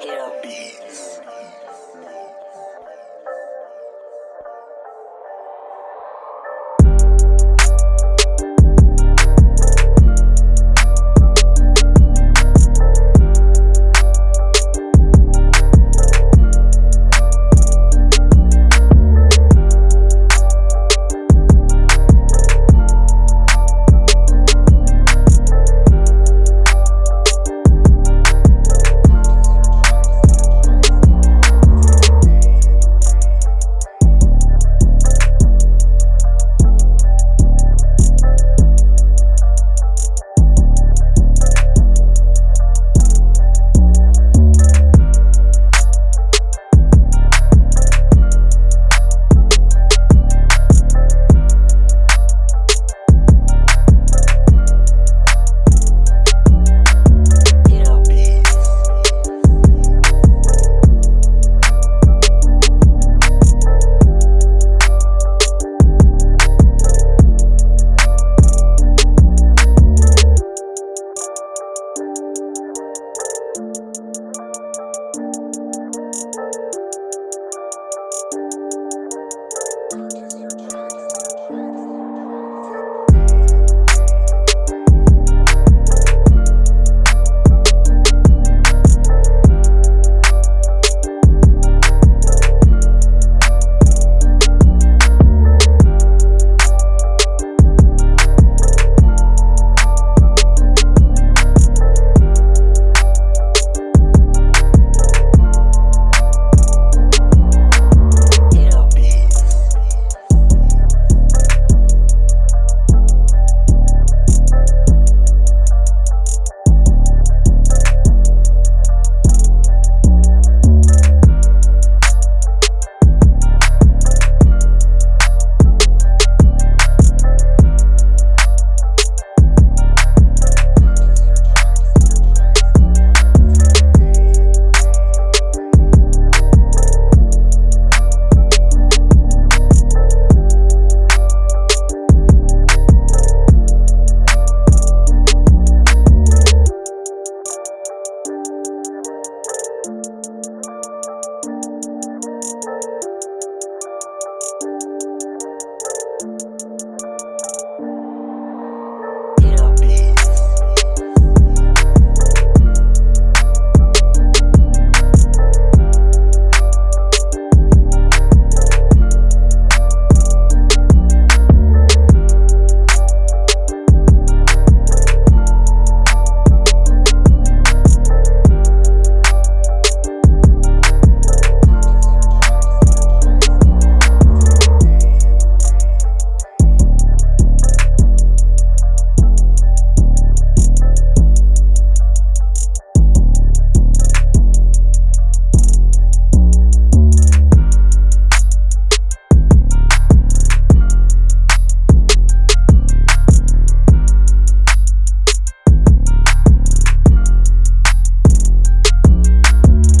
Hero Beats. you